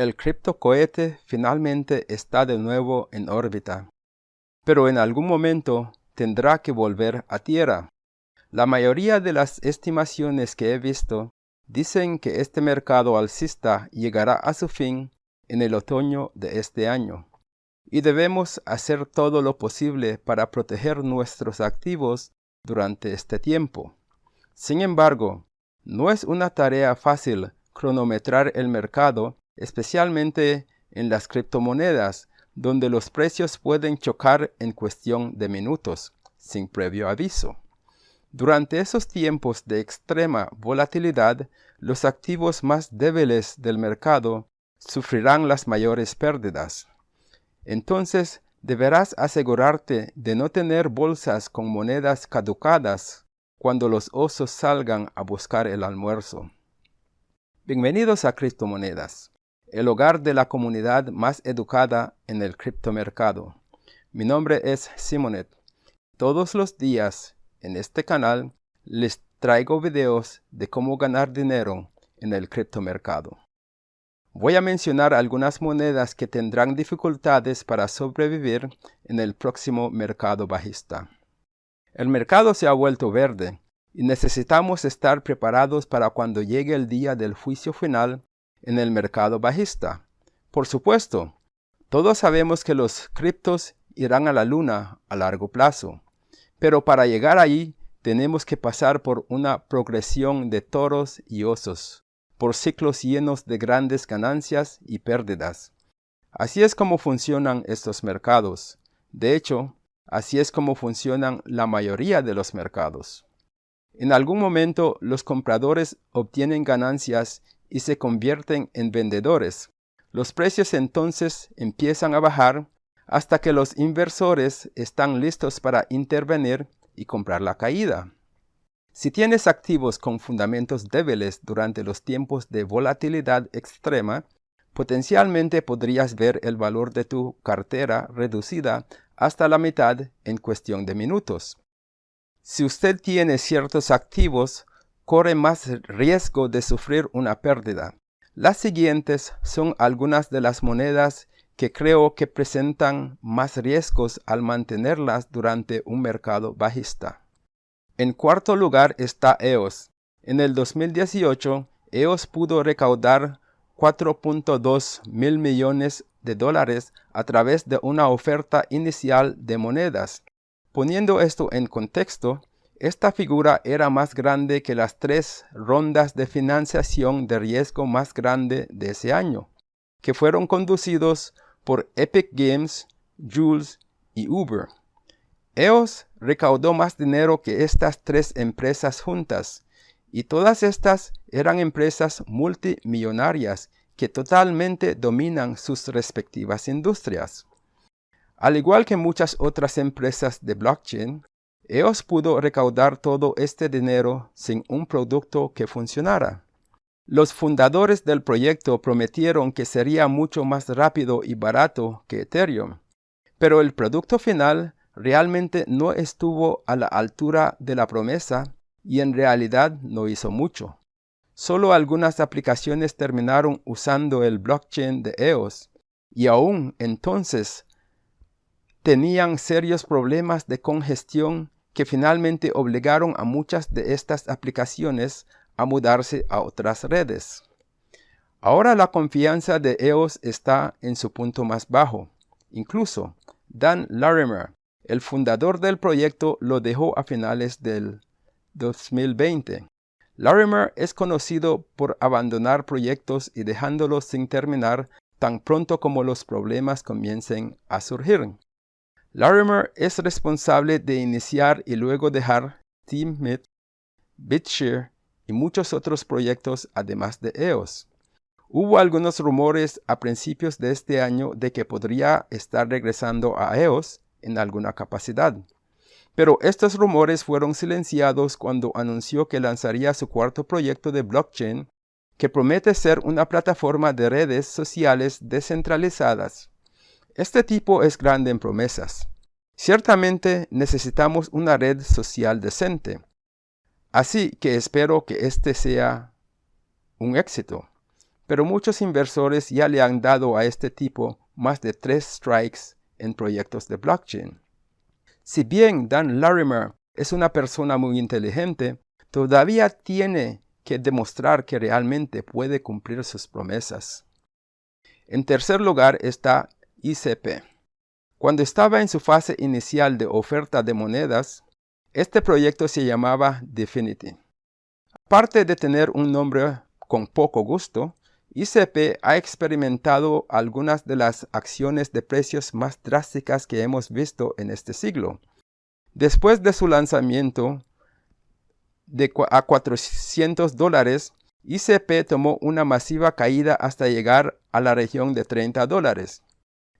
El criptocohete finalmente está de nuevo en órbita, pero en algún momento tendrá que volver a Tierra. La mayoría de las estimaciones que he visto dicen que este mercado alcista llegará a su fin en el otoño de este año, y debemos hacer todo lo posible para proteger nuestros activos durante este tiempo. Sin embargo, no es una tarea fácil cronometrar el mercado especialmente en las criptomonedas, donde los precios pueden chocar en cuestión de minutos, sin previo aviso. Durante esos tiempos de extrema volatilidad, los activos más débiles del mercado sufrirán las mayores pérdidas. Entonces, deberás asegurarte de no tener bolsas con monedas caducadas cuando los osos salgan a buscar el almuerzo. Bienvenidos a Criptomonedas el hogar de la comunidad más educada en el criptomercado. Mi nombre es Simonet. Todos los días en este canal les traigo videos de cómo ganar dinero en el criptomercado. Voy a mencionar algunas monedas que tendrán dificultades para sobrevivir en el próximo mercado bajista. El mercado se ha vuelto verde y necesitamos estar preparados para cuando llegue el día del juicio final en el mercado bajista. Por supuesto, todos sabemos que los criptos irán a la luna a largo plazo, pero para llegar allí tenemos que pasar por una progresión de toros y osos, por ciclos llenos de grandes ganancias y pérdidas. Así es como funcionan estos mercados. De hecho, así es como funcionan la mayoría de los mercados. En algún momento los compradores obtienen ganancias y se convierten en vendedores. Los precios entonces empiezan a bajar hasta que los inversores están listos para intervenir y comprar la caída. Si tienes activos con fundamentos débiles durante los tiempos de volatilidad extrema, potencialmente podrías ver el valor de tu cartera reducida hasta la mitad en cuestión de minutos. Si usted tiene ciertos activos corre más riesgo de sufrir una pérdida. Las siguientes son algunas de las monedas que creo que presentan más riesgos al mantenerlas durante un mercado bajista. En cuarto lugar está EOS. En el 2018, EOS pudo recaudar 4.2 mil millones de dólares a través de una oferta inicial de monedas. Poniendo esto en contexto, esta figura era más grande que las tres rondas de financiación de riesgo más grande de ese año, que fueron conducidos por Epic Games, Jules y Uber. EOS recaudó más dinero que estas tres empresas juntas, y todas estas eran empresas multimillonarias que totalmente dominan sus respectivas industrias. Al igual que muchas otras empresas de blockchain, EOS pudo recaudar todo este dinero sin un producto que funcionara. Los fundadores del proyecto prometieron que sería mucho más rápido y barato que Ethereum, pero el producto final realmente no estuvo a la altura de la promesa y en realidad no hizo mucho. Solo algunas aplicaciones terminaron usando el blockchain de EOS y aún entonces tenían serios problemas de congestión que finalmente obligaron a muchas de estas aplicaciones a mudarse a otras redes. Ahora la confianza de EOS está en su punto más bajo. Incluso Dan Larimer, el fundador del proyecto, lo dejó a finales del 2020. Larimer es conocido por abandonar proyectos y dejándolos sin terminar tan pronto como los problemas comiencen a surgir. Larimer es responsable de iniciar y luego dejar TeamMit, BitShare y muchos otros proyectos además de EOS. Hubo algunos rumores a principios de este año de que podría estar regresando a EOS en alguna capacidad. Pero estos rumores fueron silenciados cuando anunció que lanzaría su cuarto proyecto de blockchain que promete ser una plataforma de redes sociales descentralizadas este tipo es grande en promesas. Ciertamente necesitamos una red social decente. Así que espero que este sea un éxito. pero muchos inversores ya le han dado a este tipo más de tres strikes en proyectos de blockchain. Si bien Dan Larimer es una persona muy inteligente, todavía tiene que demostrar que realmente puede cumplir sus promesas. En tercer lugar está ICP. Cuando estaba en su fase inicial de oferta de monedas, este proyecto se llamaba Definity. Aparte de tener un nombre con poco gusto, ICP ha experimentado algunas de las acciones de precios más drásticas que hemos visto en este siglo. Después de su lanzamiento de a 400 dólares, ICP tomó una masiva caída hasta llegar a la región de 30 dólares.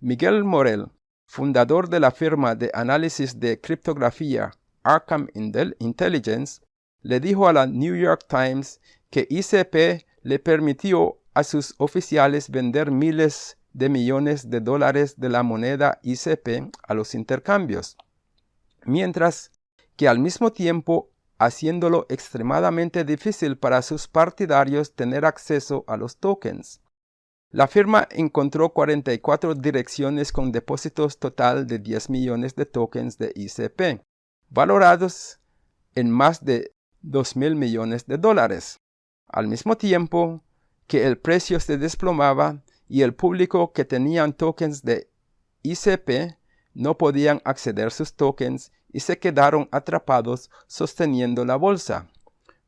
Miguel Morel, fundador de la firma de análisis de criptografía Arkham Intelligence, le dijo a la New York Times que ICP le permitió a sus oficiales vender miles de millones de dólares de la moneda ICP a los intercambios, mientras que al mismo tiempo haciéndolo extremadamente difícil para sus partidarios tener acceso a los tokens. La firma encontró 44 direcciones con depósitos total de 10 millones de tokens de ICP, valorados en más de 2 mil millones de dólares. Al mismo tiempo, que el precio se desplomaba y el público que tenían tokens de ICP no podían acceder a sus tokens y se quedaron atrapados sosteniendo la bolsa.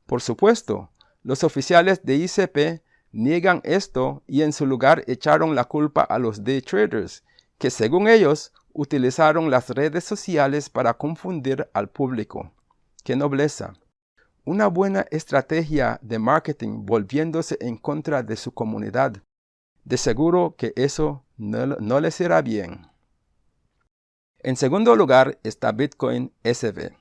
Por supuesto, los oficiales de ICP niegan esto y en su lugar echaron la culpa a los day traders, que según ellos utilizaron las redes sociales para confundir al público. ¡Qué nobleza! una buena estrategia de marketing volviéndose en contra de su comunidad. De seguro que eso no, no les irá bien. En segundo lugar está Bitcoin SV.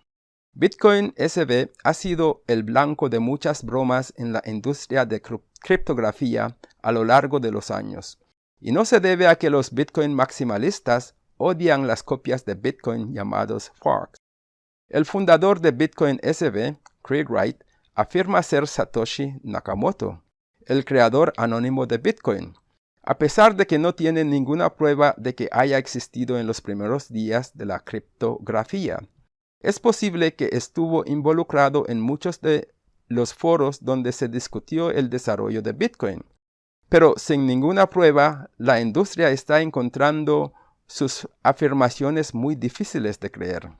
Bitcoin SV ha sido el blanco de muchas bromas en la industria de criptografía a lo largo de los años. Y no se debe a que los Bitcoin maximalistas odian las copias de Bitcoin llamados forks. El fundador de Bitcoin SV, Craig Wright, afirma ser Satoshi Nakamoto, el creador anónimo de Bitcoin, a pesar de que no tiene ninguna prueba de que haya existido en los primeros días de la criptografía. Es posible que estuvo involucrado en muchos de los foros donde se discutió el desarrollo de Bitcoin. Pero sin ninguna prueba, la industria está encontrando sus afirmaciones muy difíciles de creer.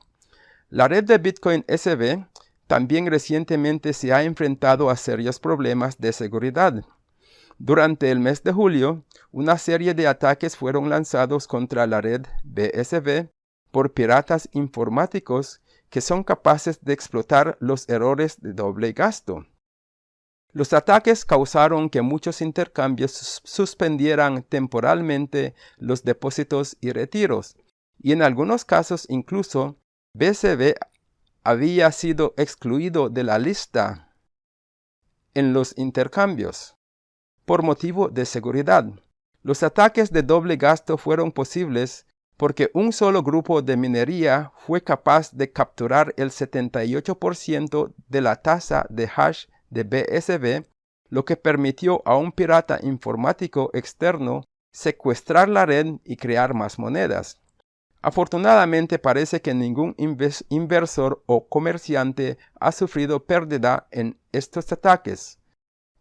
La red de Bitcoin SV también recientemente se ha enfrentado a serios problemas de seguridad. Durante el mes de julio, una serie de ataques fueron lanzados contra la red BSV por piratas informáticos que son capaces de explotar los errores de doble gasto. Los ataques causaron que muchos intercambios suspendieran temporalmente los depósitos y retiros, y en algunos casos incluso BCB había sido excluido de la lista en los intercambios por motivo de seguridad. Los ataques de doble gasto fueron posibles porque un solo grupo de minería fue capaz de capturar el 78% de la tasa de hash de BSB, lo que permitió a un pirata informático externo secuestrar la red y crear más monedas. Afortunadamente parece que ningún inversor o comerciante ha sufrido pérdida en estos ataques,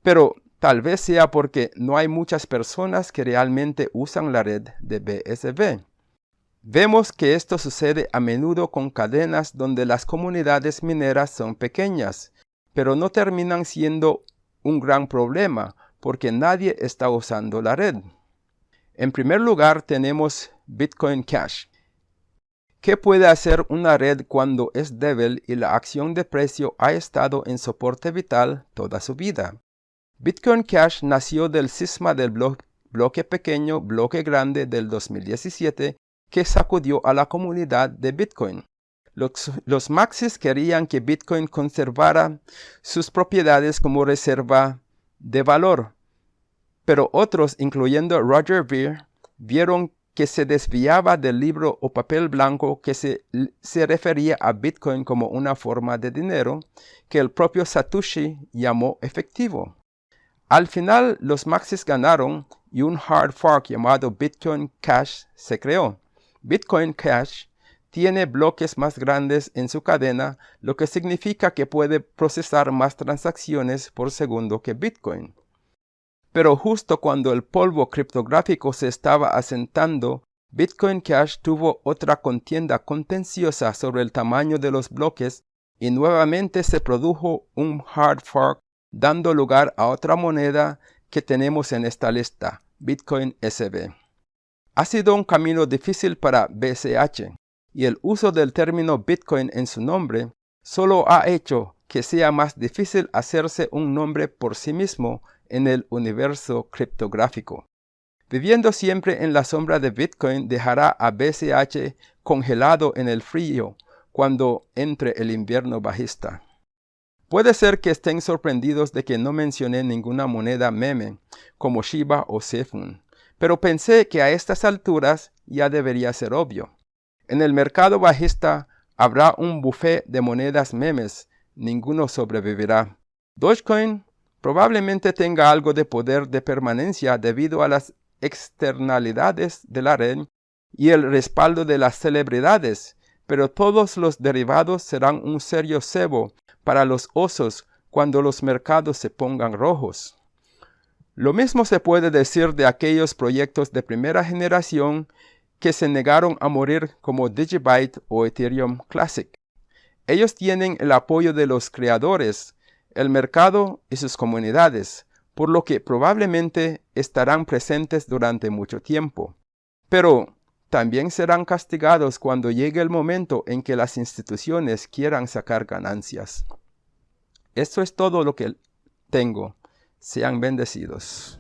pero tal vez sea porque no hay muchas personas que realmente usan la red de BSB. Vemos que esto sucede a menudo con cadenas donde las comunidades mineras son pequeñas, pero no terminan siendo un gran problema porque nadie está usando la red. En primer lugar tenemos Bitcoin Cash, ¿Qué puede hacer una red cuando es débil y la acción de precio ha estado en soporte vital toda su vida? Bitcoin Cash nació del cisma del bloque pequeño, bloque grande del 2017 que sacudió a la comunidad de Bitcoin. Los, maxis querían que Bitcoin conservara sus propiedades como reserva de valor, pero otros, incluyendo Roger Ver, vieron que se desviaba del libro o papel blanco que se, se, refería a Bitcoin como una forma de dinero que el propio Satoshi llamó efectivo. Al final, los maxis ganaron y un hard fork llamado Bitcoin Cash se creó. Bitcoin Cash tiene bloques más grandes en su cadena, lo que significa que puede procesar más transacciones por segundo que Bitcoin. Pero justo cuando el polvo criptográfico se estaba asentando, Bitcoin Cash tuvo otra contienda contenciosa sobre el tamaño de los bloques y nuevamente se produjo un hard fork dando lugar a otra moneda que tenemos en esta lista, Bitcoin SB. Ha sido un camino difícil para BCH y el uso del término Bitcoin en su nombre solo ha hecho que sea más difícil hacerse un nombre por sí mismo en el universo criptográfico. Viviendo siempre en la sombra de Bitcoin dejará a BCH congelado en el frío cuando entre el invierno bajista. Puede ser que estén sorprendidos de que no mencioné ninguna moneda meme como Shiba o Sefun, pero pensé que a estas alturas ya debería ser obvio. En el mercado bajista habrá un buffet de monedas memes, ninguno sobrevivirá. Dogecoin probablemente tenga algo de poder de permanencia debido a las externalidades de la red y el respaldo de las celebridades, pero todos los derivados serán un serio cebo para los osos cuando los mercados se pongan rojos. Lo mismo se puede decir de aquellos proyectos de primera generación que se negaron a morir como Digibyte o Ethereum Classic. Ellos tienen el apoyo de los creadores, el mercado y sus comunidades, por lo que probablemente estarán presentes durante mucho tiempo. Pero también serán castigados cuando llegue el momento en que las instituciones quieran sacar ganancias. Esto es todo lo que tengo. Sean bendecidos.